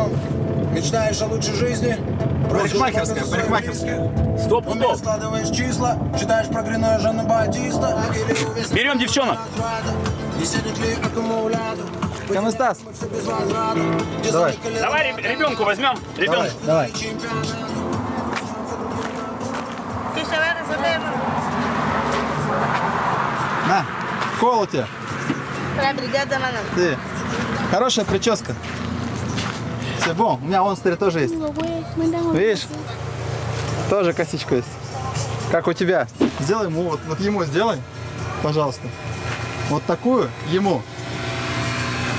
сном? Мечтаешь о лучшей жизни? Парикмахерская, парикмахерская. Стоп, стоп. складываешь числа, читаешь про Грино Жанна Батиста. Берем девчонок. Где Давай. Давай реб- ребенку возьмем. Ребенка. Давай. resolver. На, mano. Ты. Хорошая прическа. Все, бом, у меня вон смотри, тоже есть. Видишь? Тоже косичка есть. Как у тебя? Сделай ему, вот, вот ему сделай, пожалуйста. Вот такую ему.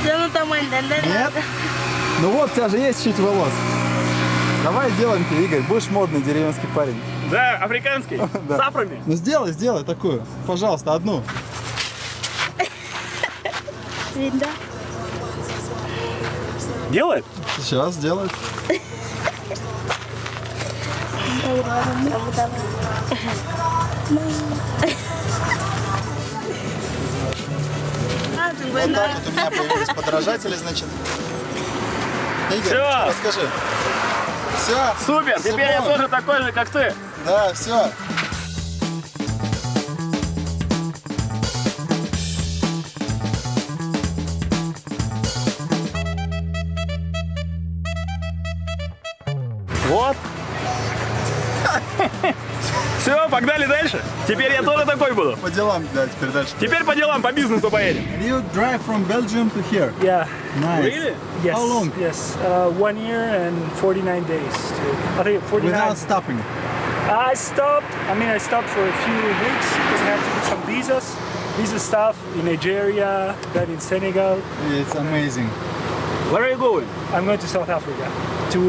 Нет? Ну вот, у тебя же есть чуть волос. Давай сделаем тебе, Игорь. Будешь модный деревенский парень. Да, африканский. Да. С афрами. Ну сделай, сделай такую. Пожалуйста, одну. Linda. Делает? Сейчас сделай. Ah, Вот 50. так вот у меня появились подражатели, значит. Игорь, Всё. расскажи. Все. Супер, теперь я тоже такой же, как ты. Да, все. Вот. Все, погнали дальше. Теперь я тоже такой буду. По делам, да, теперь дальше. Теперь по делам, по бизнесу поедем. You drive from Belgium to here. Yeah. Nice. Really? Yes. How long? Yes. Uh, one year and 49 days. To, I think 49. Without stopping. I stopped. I mean, I stopped for a few weeks because I had to do some visas, visa stuff in Nigeria, then in Senegal. It's amazing. Where are you going? I'm going to South Africa to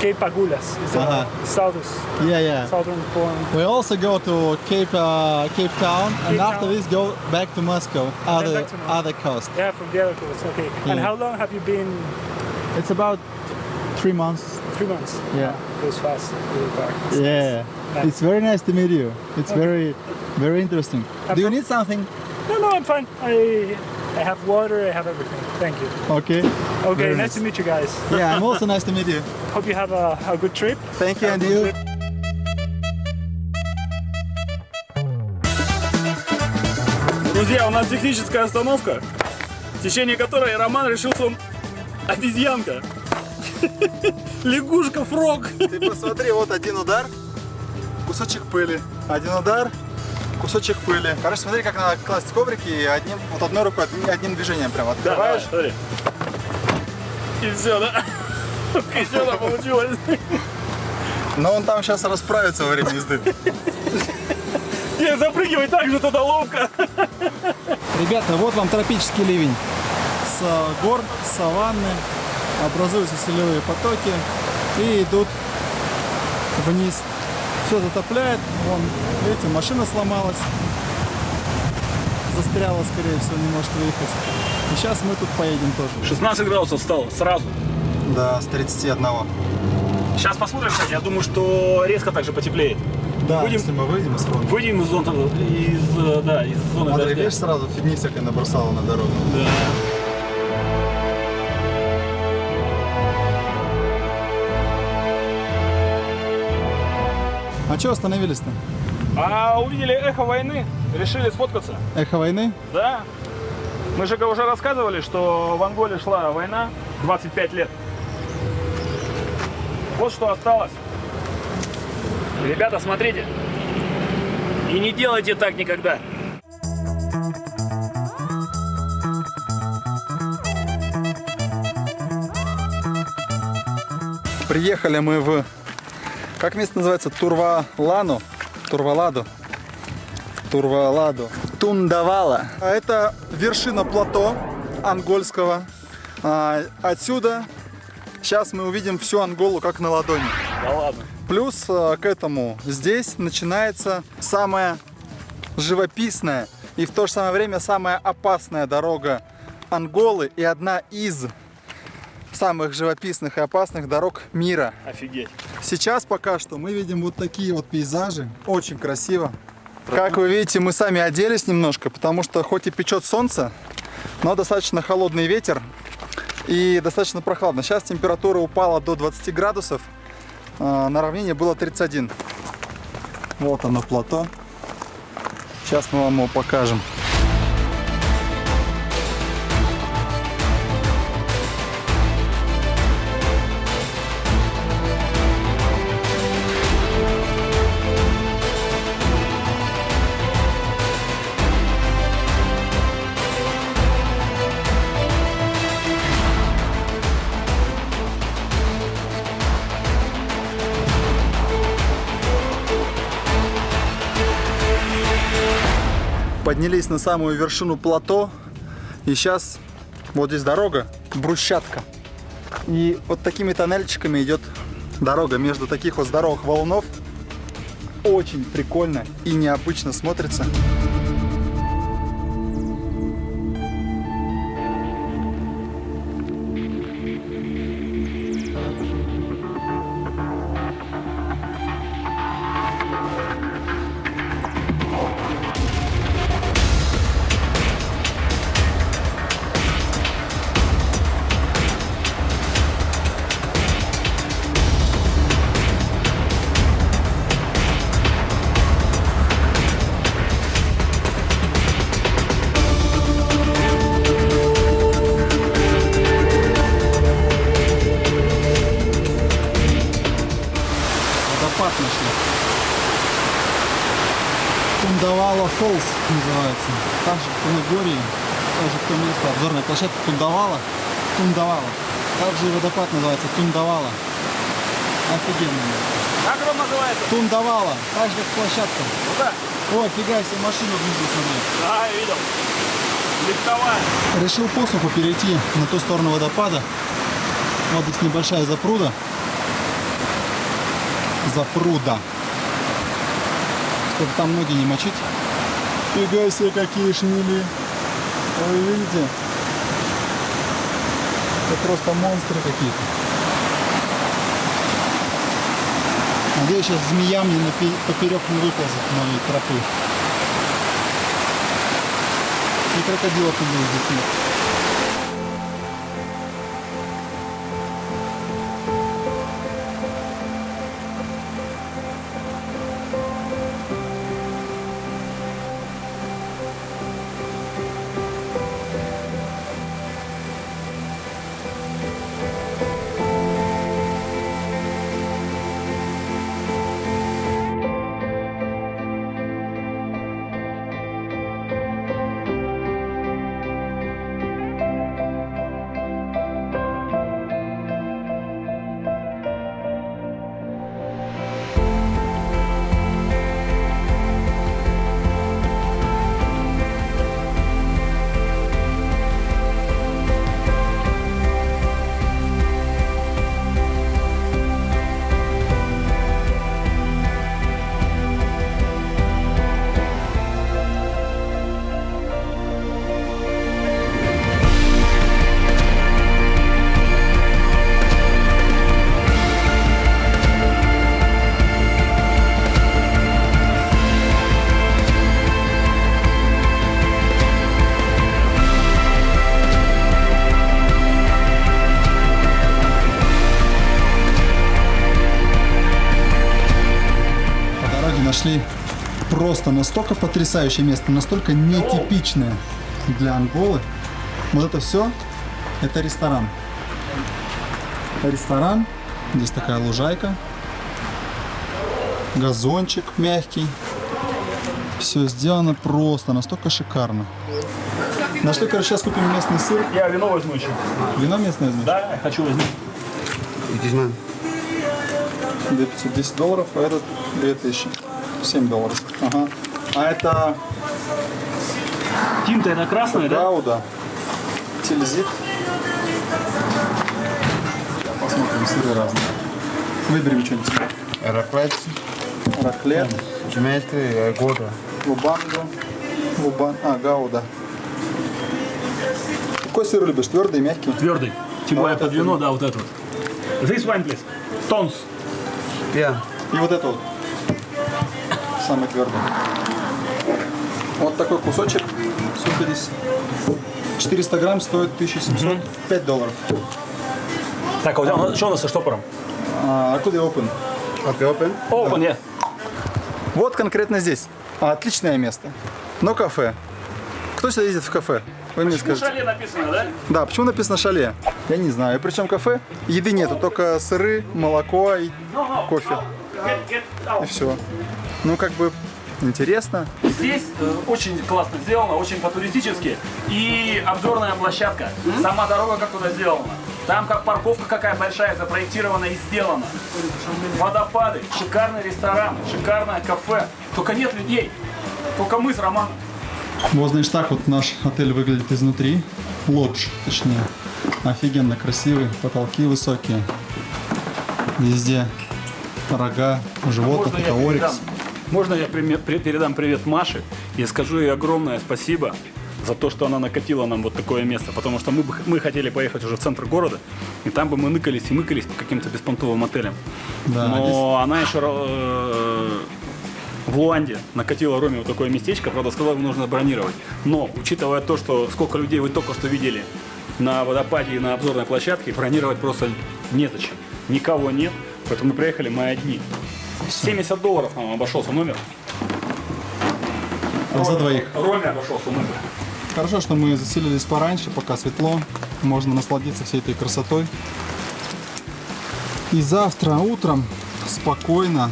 Cape Agulhas. It's Uh-huh. southern, Yeah, yeah. southern point. We also go to Cape uh, Cape Town, and Cape after this go back to Moscow, other to Moscow. other coast. Yeah, from the other coast. Okay. And how long have you been? It's about three months. Three months. Yeah. Goes fast. Really far. It's Yeah, Nice. it's very nice to meet you. It's very, very interesting. I'm Do you need something? No, no, I'm fine. I I have water. I have everything. Thank you. Okay. Okay, Very nice nice. to meet you guys. Yeah, I'm also nice to meet you. Hope you have a, a good trip. Thank you, Have and you. trip. Друзья, у нас техническая остановка, в течение которой Роман решил, что он обезьянка. Лягушка, фрог. Ты посмотри, вот один удар, кусочек пыли. Один удар, кусочек пыли. Короче, смотри, как надо класть коврики и одним, вот одной рукой, одним, движением прям Да, открываешь. давай, смотри. И все, да? Еще получилось. Но он там сейчас расправится во время езды. Не, запрыгивай так же туда ловко. Ребята, вот вам тропический ливень. С гор, с саванны образуются селевые потоки и идут вниз. Все затопляет. Вон, видите, машина сломалась. Застряла, скорее всего, не может выехать. И сейчас мы тут поедем тоже. 16 градусов стало сразу. Да, с 31. Сейчас посмотрим, кстати, я думаю, что резко так же потеплеет. Да, Выйдем. если мы выйдем из фронта. Выйдем из зоны, из, э, да, из зоны Смотри, дождя. видишь, сразу фигни всякой набросала на дорогу. Да. А что остановились-то? А увидели эхо войны, решили сфоткаться. Эхо войны? Да. Мы же уже рассказывали, что в Анголе шла война 25 лет. Вот что осталось. Ребята, смотрите. И не делайте так никогда. Приехали мы в... Как место называется? Турвалану? Турваладу? Турваладу. Тундавала. А Это вершина плато ангольского. А, отсюда сейчас мы увидим всю Анголу как на ладони. Да ладно. Плюс а, к этому здесь начинается самая живописная и в то же самое время самая опасная дорога Анголы и одна из самых живописных и опасных дорог мира. Офигеть. Сейчас пока что мы видим вот такие вот пейзажи. Очень красиво. Как вы видите, мы сами оделись немножко, потому что хоть и печет солнце, но достаточно холодный ветер. и достаточно прохладно. Сейчас температура упала до 20 градусов, а, на равнине было 31. Вот оно плато. Сейчас мы вам его покажем. Поднялись на самую вершину плато. И сейчас вот здесь дорога, брусчатка. И вот такими тоннельчиками идет дорога между таких вот здоровых валунов. Очень прикольно и необычно смотрится. Тундавала Фолс называется. Там же в Кунагории, тоже в том место, обзорная площадка Тундавала. Тундавала. Также водопад называется Тундавала. Офигенно. Как он называется? Тундавала. Так же как площадка. Куда? О, фига себе, машину внизу смотри. Да, я видел. Легковая. Решил посуху перейти на ту сторону водопада. Вот здесь небольшая запруда. Запруда. Чтобы там ноги не мочить. Фига себе, какие шмели. Вы видите? Это просто монстры какие-то. Надеюсь, сейчас змея мне поперек не выползет моей тропы. И крокодилов не будет здесь нет. Нашли просто настолько потрясающее место, настолько нетипичное для Анголы. Вот это все, это ресторан. Ресторан, здесь такая лужайка, газончик мягкий. Все сделано просто, настолько шикарно. Нашли, короче, сейчас купим местный сыр. Я вино возьму еще. Вино местное возьмешь? Да, я хочу возьму. 2510 долларов, а этот 2000. 7 долларов. Ага. А это Тинта это красная, да? Гауда, Тильзит. Посмотрим, сыры разные. Выберем что-нибудь. Раклет, Раклет, Дмитрий, Года. Лубанго, Лубан, а, Гауда. Какой сыр любишь, твердый, мягкий? Твердый. Тем А более вот под это вино, не- да, вот этот вот. This one, please. Tons. Yeah. И вот это вот. Самый твердый. Вот такой кусочек. Сколько здесь? 400 грамм стоит 1700, 5 долларов. Так, а у тебя- что у нас со штопором? А, а куда open? Okay, open. Open, yeah. Вот конкретно здесь. Отличное место. Но кафе. Кто сюда ездит в кафе? Вы мне Ну, скажите. шале написано, да? Да, почему написано шале? Я не знаю. И причем кафе, еды нету, только сыры, молоко и кофе. Get, get out. И все. Ну, как бы интересно. Здесь э, очень классно сделано, очень по-туристически. И обзорная площадка. Сама дорога как туда сделана. Там как парковка какая большая запроектирована и сделана. Водопады, шикарный ресторан, шикарное кафе. Только нет людей. Только мы с Романом. Вот, значит, так вот наш отель выглядит изнутри. Лодж, точнее. Офигенно красивый, потолки высокие. Везде рога животных, Можно это орикс. Можно я передам привет Маше и скажу ей огромное спасибо за то, что она накатила нам вот такое место, потому что мы, бы- мы хотели поехать уже в центр города, и там бы мы ныкались и мыкались по каким-то беспонтовым отелям. Да, Но она еще э, в Луанде накатила Роме вот такое местечко, правда, сказала, его нужно бронировать. Но, учитывая то, что сколько людей вы только что видели на водопаде и на обзорной площадке, бронировать просто незачем. Никого нет, поэтому мы приехали мы одни. 70 долларов нам обошелся номер. А за двоих. Роме обошелся номер. Хорошо, что мы заселились пораньше, пока светло. Можно насладиться всей этой красотой. И завтра утром спокойно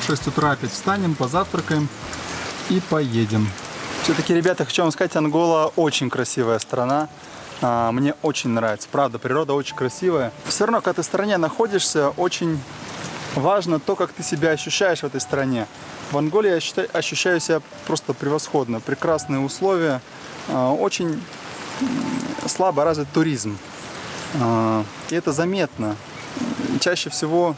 в 6 утра опять встанем, позавтракаем и поедем. Все-таки, ребята, хочу вам сказать, Ангола очень красивая страна. А, Мне очень нравится. Правда, природа очень красивая. Все равно, когда ты в стране находишься, очень важно то, как ты себя ощущаешь в этой стране. В Анголе я ощущаю, ощущаю себя просто превосходно. Прекрасные условия. а, Очень слабо развит туризм. А, И это заметно. Чаще всего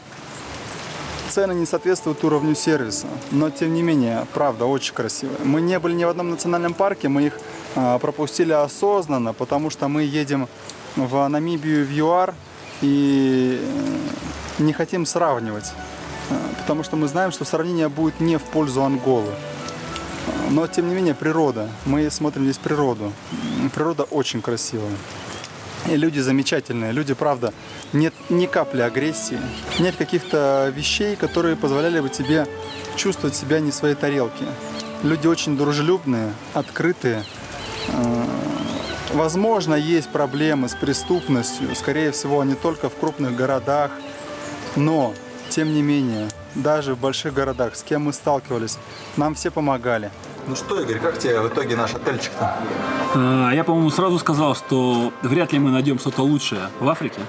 цены не соответствуют уровню сервиса. Но, тем не менее, правда, очень красиво. Мы не были ни в одном национальном парке, мы их а, пропустили осознанно, потому что мы едем в Намибию, в ЮАР, и не хотим сравнивать. А, Потому что мы знаем, что сравнение будет не в пользу Анголы. Но, тем не менее, природа. Мы смотрим здесь природу. Природа очень красивая. И люди замечательные. Люди, правда, нет ни капли агрессии. Нет каких-то вещей, которые позволяли бы тебе чувствовать себя не в своей тарелке. Люди очень дружелюбные, открытые. Э, Возможно, есть проблемы с преступностью. Скорее всего, не только в крупных городах. Но, тем не менее, даже в больших городах, с кем мы сталкивались, нам все помогали. Ну что, Игорь, как тебе в итоге наш отельчик-то? А, Я, по-моему, сразу сказал, что вряд ли мы найдем что-то лучшее в Африке.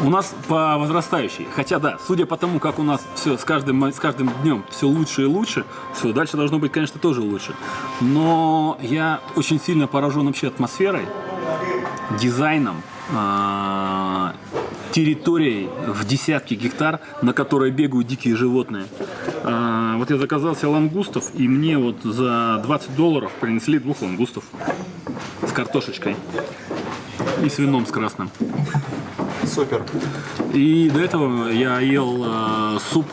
У нас по возрастающей. Хотя да, судя по тому, как у нас все с каждым, с каждым днем все лучше и лучше, все, дальше должно быть, конечно, тоже лучше. Но я очень сильно поражен вообще атмосферой, дизайном, а, территорией в десятки гектар, на которой бегают дикие животные. А, Вот я заказал себе лангустов, и мне вот за 20 долларов принесли двух лангустов с картошечкой и с вином с красным. Супер. И до этого я ел э, суп.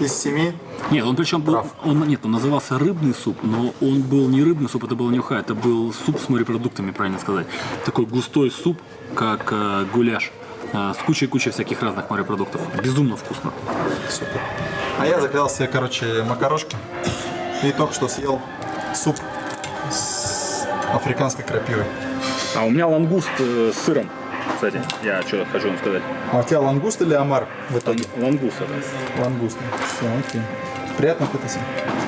Из семи Нет, он причем был, он, нет, он назывался рыбный суп, но он был не рыбный суп, это был не уха, это был суп с морепродуктами, правильно сказать. Такой густой суп, как э, гуляш, э, с кучей-кучей всяких разных морепродуктов. Безумно вкусно. Супер. А я заказал себе, короче, макарошки. И только что съел суп с африканской крапивой. А у меня лангуст э, с сыром, кстати, я что хочу вам сказать. А у тебя лангуст или омар в итоге? Лангуст это. Лангуст. Все, окей. Приятно аппетита.